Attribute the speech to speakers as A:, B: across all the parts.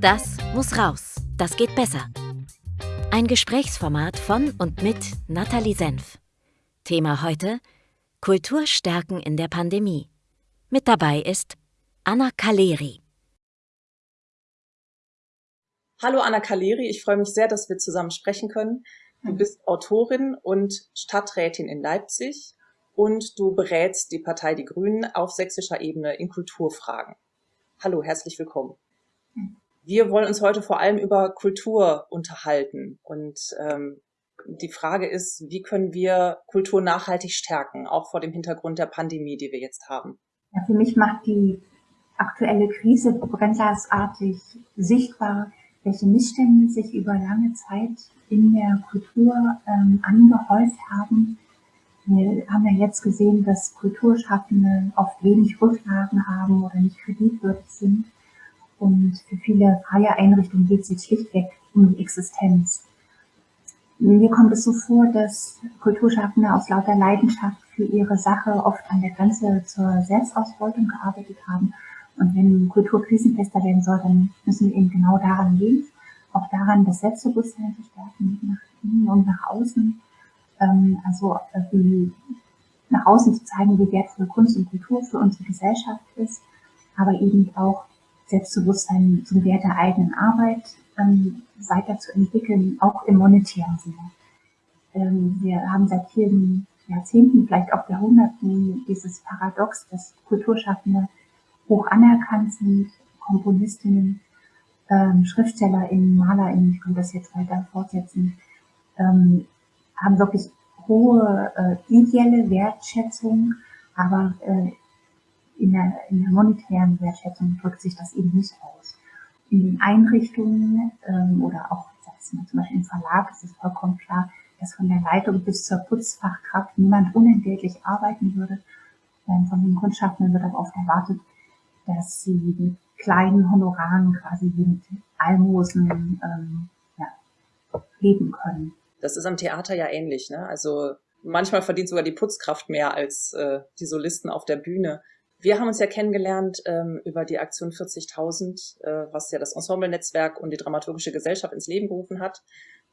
A: Das muss raus. Das geht besser. Ein Gesprächsformat von und mit Nathalie Senf. Thema heute: Kulturstärken in der Pandemie. Mit dabei ist Anna Kaleri.
B: Hallo Anna Kaleri, ich freue mich sehr, dass wir zusammen sprechen können. Du bist Autorin und Stadträtin in Leipzig und du berätst die Partei Die Grünen auf sächsischer Ebene in Kulturfragen. Hallo, herzlich willkommen. Wir wollen uns heute vor allem über Kultur unterhalten und ähm, die Frage ist, wie können wir Kultur nachhaltig stärken, auch vor dem Hintergrund der Pandemie, die wir jetzt haben?
C: Ja, für mich macht die aktuelle Krise brennglasartig sichtbar, welche Missstände sich über lange Zeit in der Kultur ähm, angehäuft haben. Wir haben ja jetzt gesehen, dass Kulturschaffende oft wenig Rücklagen haben oder nicht kreditwürdig sind. Und für viele freie Einrichtungen geht es jetzt schlichtweg um die Existenz. Mir kommt es so vor, dass Kulturschaffende aus lauter Leidenschaft für ihre Sache oft an der Grenze zur Selbstausbeutung gearbeitet haben. Und wenn Kultur krisenfester werden soll, dann müssen wir eben genau daran gehen, auch daran das Selbstbewusstsein zu stärken, nach innen und nach außen. Ähm, also äh, nach außen zu zeigen, wie wertvoll Kunst und Kultur für unsere Gesellschaft ist, aber eben auch Selbstbewusstsein zum Wert der eigenen Arbeit ähm, weiterzuentwickeln, auch im monetären Sinne. Ähm, wir haben seit vielen Jahrzehnten, vielleicht auch Jahrhunderten, dieses Paradox, dass Kulturschaffende hoch anerkannt sind, Komponistinnen, ähm, SchriftstellerInnen, MalerInnen, ich könnte das jetzt weiter fortsetzen, ähm, haben wirklich hohe äh, ideelle Wertschätzung, aber äh, in der, in der monetären Wertschätzung drückt sich das eben nicht aus. In den Einrichtungen ähm, oder auch zum Beispiel im Verlag ist es vollkommen klar, dass von der Leitung bis zur Putzfachkraft niemand unentgeltlich arbeiten würde. Ähm, von den Kunstschaffenden wird aber oft erwartet, dass sie mit kleinen Honoraren quasi mit Almosen ähm, ja, leben können.
B: Das ist am Theater ja ähnlich. Ne? Also manchmal verdient sogar die Putzkraft mehr als äh, die Solisten auf der Bühne. Wir haben uns ja kennengelernt ähm, über die Aktion 40.000, äh, was ja das Ensemble-Netzwerk und die Dramaturgische Gesellschaft ins Leben gerufen hat.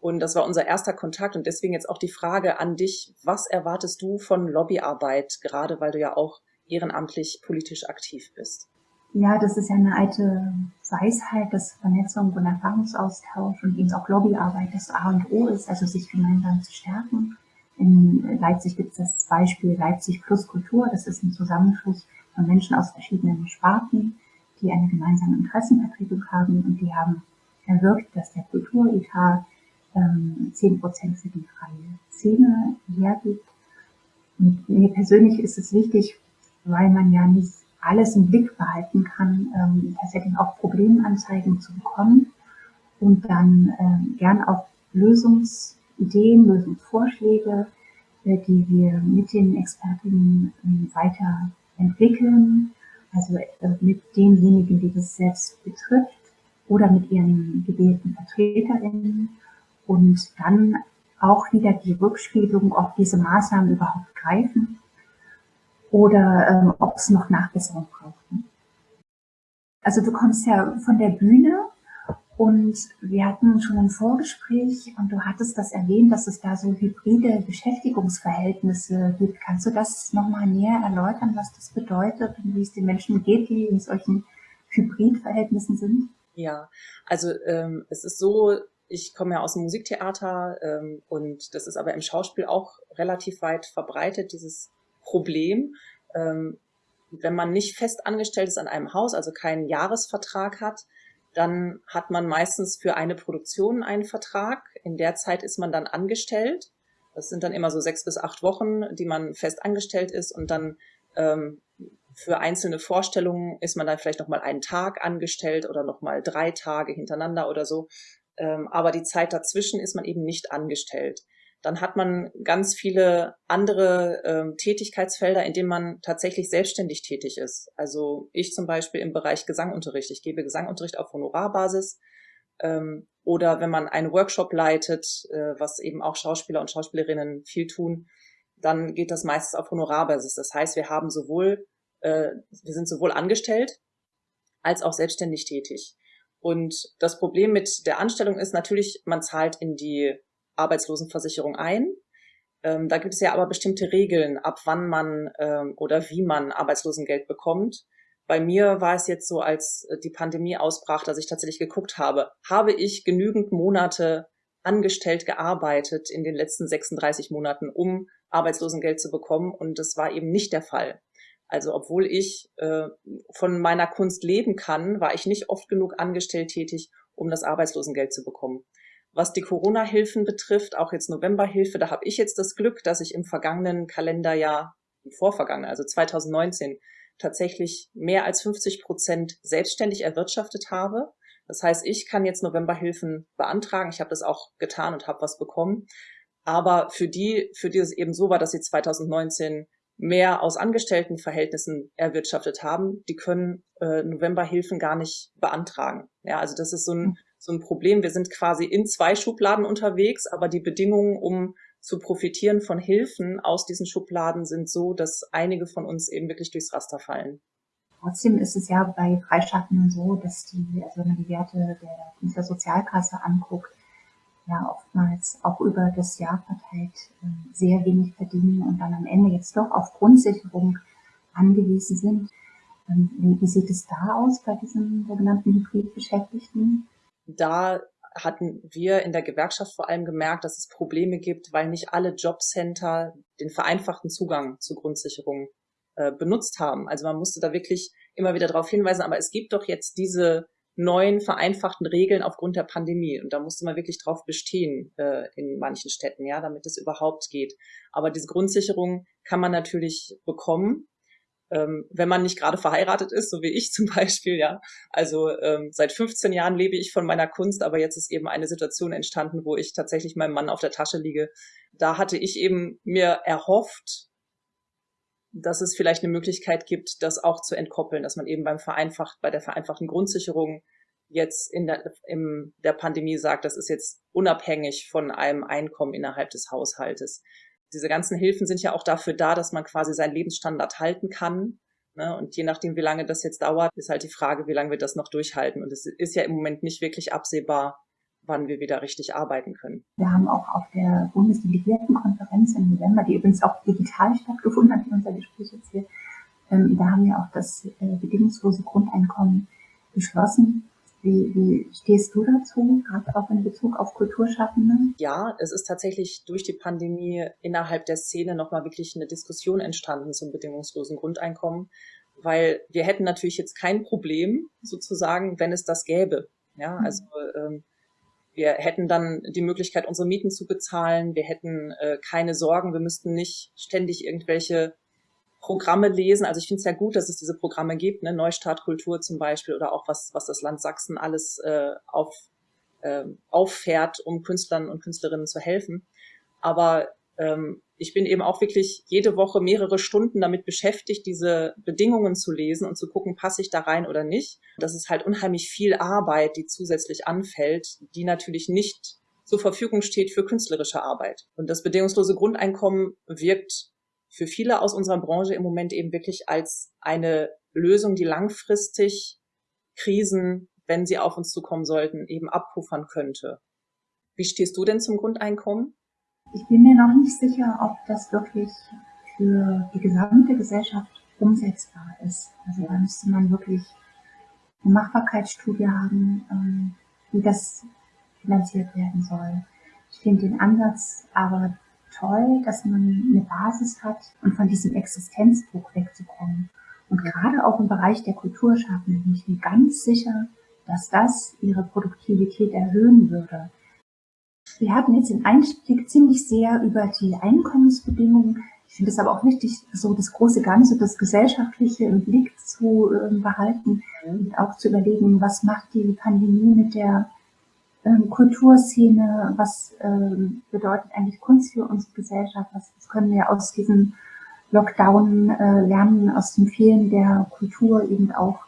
B: Und das war unser erster Kontakt und deswegen jetzt auch die Frage an dich, was erwartest du von Lobbyarbeit, gerade weil du ja auch ehrenamtlich politisch aktiv bist?
C: Ja, das ist ja eine alte Weisheit, dass Vernetzung und Erfahrungsaustausch und eben auch Lobbyarbeit das A und O ist, also sich gemeinsam zu stärken. In Leipzig gibt es das Beispiel Leipzig plus Kultur. Das ist ein Zusammenschluss von Menschen aus verschiedenen Sparten, die eine gemeinsame Interessenvertretung haben und die haben erwirkt, dass der Kulturetat ähm, 10 Prozent für die freie Szene hergibt. Und mir persönlich ist es wichtig, weil man ja nicht alles im Blick behalten kann, ähm, tatsächlich auch Problemanzeigen zu bekommen und dann ähm, gern auch Lösungsideen, Lösungsvorschläge, äh, die wir mit den Expertinnen äh, weiter entwickeln, also äh, mit denjenigen, die das selbst betrifft oder mit ihren gewählten VertreterInnen. Und dann auch wieder die Rückspiegelung, ob diese Maßnahmen überhaupt greifen oder ähm, ob es noch Nachbesserung braucht. Also du kommst ja von der Bühne und wir hatten schon ein Vorgespräch und du hattest das erwähnt, dass es da so hybride Beschäftigungsverhältnisse gibt. Kannst du das nochmal näher erläutern, was das bedeutet und wie es den Menschen geht, die in solchen Hybridverhältnissen sind?
B: Ja, also ähm, es ist so, ich komme ja aus dem Musiktheater ähm, und das ist aber im Schauspiel auch relativ weit verbreitet, dieses Problem. Ähm, wenn man nicht fest angestellt ist an einem Haus, also keinen Jahresvertrag hat, dann hat man meistens für eine Produktion einen Vertrag. In der Zeit ist man dann angestellt. Das sind dann immer so sechs bis acht Wochen, die man fest angestellt ist und dann ähm, für einzelne Vorstellungen ist man dann vielleicht noch mal einen Tag angestellt oder noch mal drei Tage hintereinander oder so. Ähm, aber die Zeit dazwischen ist man eben nicht angestellt dann hat man ganz viele andere ähm, Tätigkeitsfelder, in denen man tatsächlich selbstständig tätig ist. Also ich zum Beispiel im Bereich Gesangunterricht. Ich gebe Gesangunterricht auf Honorarbasis. Ähm, oder wenn man einen Workshop leitet, äh, was eben auch Schauspieler und Schauspielerinnen viel tun, dann geht das meistens auf Honorarbasis. Das heißt, wir haben sowohl äh, wir sind sowohl angestellt als auch selbstständig tätig. Und das Problem mit der Anstellung ist natürlich, man zahlt in die Arbeitslosenversicherung ein. Ähm, da gibt es ja aber bestimmte Regeln, ab wann man ähm, oder wie man Arbeitslosengeld bekommt. Bei mir war es jetzt so, als die Pandemie ausbrach, dass ich tatsächlich geguckt habe, habe ich genügend Monate angestellt gearbeitet in den letzten 36 Monaten, um Arbeitslosengeld zu bekommen. Und das war eben nicht der Fall. Also obwohl ich äh, von meiner Kunst leben kann, war ich nicht oft genug angestellt tätig, um das Arbeitslosengeld zu bekommen. Was die Corona-Hilfen betrifft, auch jetzt Novemberhilfe, da habe ich jetzt das Glück, dass ich im vergangenen Kalenderjahr, im vorvergangenen, also 2019, tatsächlich mehr als 50 Prozent selbstständig erwirtschaftet habe. Das heißt, ich kann jetzt Novemberhilfen beantragen. Ich habe das auch getan und habe was bekommen. Aber für die, für die es eben so war, dass sie 2019 mehr aus Angestelltenverhältnissen erwirtschaftet haben, die können äh, Novemberhilfen gar nicht beantragen. Ja, also das ist so ein, so ein Problem. Wir sind quasi in zwei Schubladen unterwegs, aber die Bedingungen, um zu profitieren von Hilfen aus diesen Schubladen sind so, dass einige von uns eben wirklich durchs Raster fallen.
C: Trotzdem ist es ja bei Freischaffenden so, dass die, also wenn man die Werte der Künstlersozialkasse anguckt, ja oftmals auch über das Jahr verteilt ähm, sehr wenig verdienen und dann am Ende jetzt doch auf Grundsicherung angewiesen sind. Ähm, wie, sieht es da aus bei diesen sogenannten Hybridbeschäftigten?
B: Da hatten wir in der Gewerkschaft vor allem gemerkt, dass es Probleme gibt, weil nicht alle Jobcenter den vereinfachten Zugang zur Grundsicherung äh, benutzt haben. Also man musste da wirklich immer wieder darauf hinweisen, aber es gibt doch jetzt diese neuen vereinfachten Regeln aufgrund der Pandemie. Und da musste man wirklich drauf bestehen äh, in manchen Städten, ja, damit es überhaupt geht. Aber diese Grundsicherung kann man natürlich bekommen, ähm, wenn man nicht gerade verheiratet ist, so wie ich zum Beispiel, ja. Also ähm, seit 15 Jahren lebe ich von meiner Kunst, aber jetzt ist eben eine Situation entstanden, wo ich tatsächlich meinem Mann auf der Tasche liege. Da hatte ich eben mir erhofft, dass es vielleicht eine Möglichkeit gibt, das auch zu entkoppeln, dass man eben beim vereinfacht, bei der vereinfachten Grundsicherung jetzt in der, in der Pandemie sagt, das ist jetzt unabhängig von einem Einkommen innerhalb des Haushaltes. Diese ganzen Hilfen sind ja auch dafür da, dass man quasi seinen Lebensstandard halten kann. Ne? Und je nachdem, wie lange das jetzt dauert, ist halt die Frage, wie lange wir das noch durchhalten. Und es ist ja im Moment nicht wirklich absehbar, wann wir wieder richtig arbeiten können.
C: Wir haben auch auf der Bundesdelegiertenkonferenz im November, die übrigens auch digital stattgefunden hat, wie unser Gespräch jetzt hier, ähm, da haben wir auch das äh, bedingungslose Grundeinkommen beschlossen. Wie, wie stehst du dazu, gerade auch in Bezug auf Kulturschaffende?
B: Ja, es ist tatsächlich durch die Pandemie innerhalb der Szene nochmal wirklich eine Diskussion entstanden zum bedingungslosen Grundeinkommen, weil wir hätten natürlich jetzt kein Problem sozusagen, wenn es das gäbe. Ja, mhm. also ähm, wir hätten dann die Möglichkeit, unsere Mieten zu bezahlen. Wir hätten äh, keine Sorgen. Wir müssten nicht ständig irgendwelche Programme lesen. Also ich finde es ja gut, dass es diese Programme gibt, ne? Neustart Kultur zum Beispiel oder auch was, was das Land Sachsen alles äh, auf, äh, auffährt, um Künstlern und Künstlerinnen zu helfen. Aber ähm, ich bin eben auch wirklich jede Woche mehrere Stunden damit beschäftigt, diese Bedingungen zu lesen und zu gucken, passe ich da rein oder nicht. Das ist halt unheimlich viel Arbeit, die zusätzlich anfällt, die natürlich nicht zur Verfügung steht für künstlerische Arbeit. Und das bedingungslose Grundeinkommen wirkt für viele aus unserer Branche im Moment eben wirklich als eine Lösung, die langfristig Krisen, wenn sie auf uns zukommen sollten, eben abpuffern könnte. Wie stehst du denn zum Grundeinkommen?
C: Ich bin mir noch nicht sicher, ob das wirklich für die gesamte Gesellschaft umsetzbar ist. Also da müsste man wirklich eine Machbarkeitsstudie haben, ähm, wie das finanziert werden soll. Ich finde den Ansatz aber toll, dass man eine Basis hat und von diesem Existenzdruck wegzukommen. Und gerade auch im Bereich der Kulturschaffenden bin ich mir ganz sicher, dass das ihre Produktivität erhöhen würde. Wir hatten jetzt den Einstieg ziemlich sehr über die Einkommensbedingungen. Ich finde es aber auch wichtig, so das große Ganze, das Gesellschaftliche im Blick zu äh, behalten und auch zu überlegen, was macht die Pandemie mit der ähm, Kulturszene, was ähm, bedeutet eigentlich Kunst für unsere Gesellschaft, was, was können wir aus diesem Lockdown äh, lernen, aus dem Fehlen der Kultur eben auch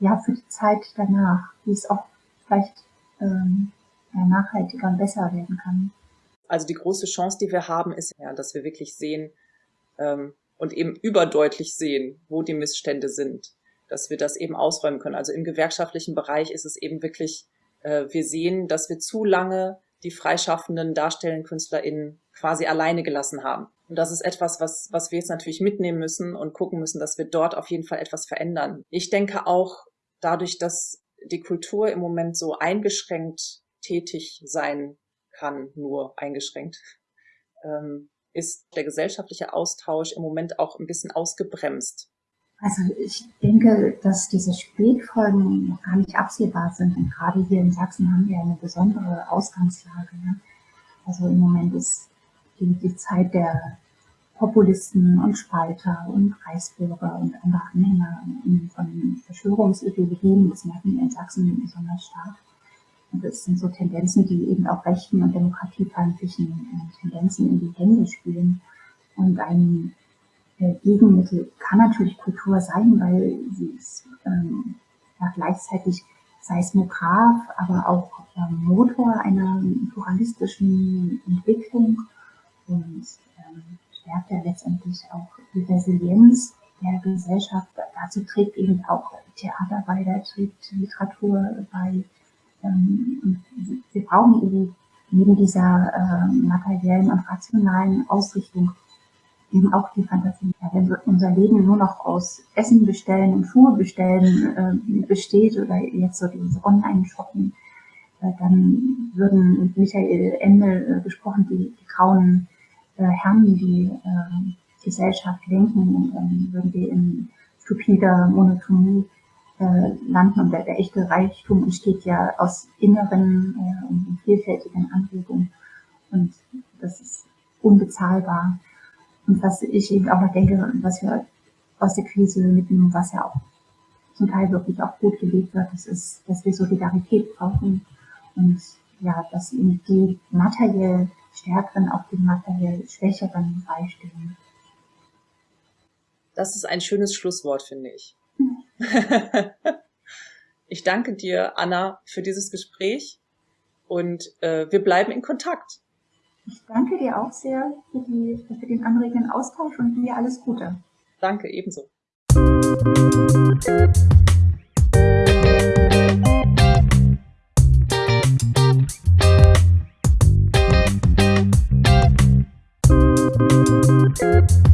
C: ja für die Zeit danach, wie es auch vielleicht ähm, ja, nachhaltiger und besser werden kann.
B: Also die große Chance, die wir haben, ist ja, dass wir wirklich sehen, ähm, und eben überdeutlich sehen, wo die Missstände sind, dass wir das eben ausräumen können. Also im gewerkschaftlichen Bereich ist es eben wirklich, wir sehen, dass wir zu lange die freischaffenden darstellenden KünstlerInnen quasi alleine gelassen haben. Und das ist etwas, was, was wir jetzt natürlich mitnehmen müssen und gucken müssen, dass wir dort auf jeden Fall etwas verändern. Ich denke auch dadurch, dass die Kultur im Moment so eingeschränkt tätig sein kann, nur eingeschränkt, ähm, ist der gesellschaftliche Austausch im Moment auch ein bisschen ausgebremst.
C: Also ich denke, dass diese Spätfolgen noch gar nicht absehbar sind. Und gerade hier in Sachsen haben wir eine besondere Ausgangslage. Ne? Also im Moment ist die, die Zeit der Populisten und Spalter und Reichsbürger und andere Anhänger von Verschwörungsideologien. Das merken wir in Sachsen besonders stark. Und das sind so Tendenzen, die eben auch rechten und demokratiefeindlichen äh, Tendenzen in die Hände spielen. Und ein äh, Gegenmittel kann natürlich Kultur sein, weil sie ist ähm, ja, gleichzeitig Seismograph, aber auch ähm, Motor einer pluralistischen Entwicklung und ähm, stärkt ja letztendlich auch die Resilienz der Gesellschaft. Dazu trägt eben auch Theater bei, da trägt Literatur bei. Ähm, wir brauchen eben neben dieser äh, materiellen und rationalen Ausrichtung eben auch die Fantasie. Wenn unser Leben nur noch aus Essen bestellen und Schuhe bestellen äh, besteht oder jetzt so dieses Online-Shopping, äh, dann würden mit Michael Ende äh, gesprochen, die, die grauen äh, Herren, die äh, Gesellschaft lenken würden wir in stupider Monotonie äh, landen und der, der echte Reichtum entsteht ja aus inneren und vielfältigen Anregungen und das ist unbezahlbar. Und was ich eben auch noch denke, was wir aus der Krise mitnehmen, was ja auch zum Teil wirklich auch gut gelebt wird, das ist, dass wir Solidarität brauchen und ja, dass eben die materiell Stärkeren auch den materiell Schwächeren beistehen.
B: Das ist ein schönes Schlusswort, finde ich. ich danke dir, Anna, für dieses Gespräch und äh, wir bleiben in Kontakt.
C: Ich danke dir auch sehr für, die, für den anregenden Austausch und dir alles Gute.
B: Danke, ebenso. Thank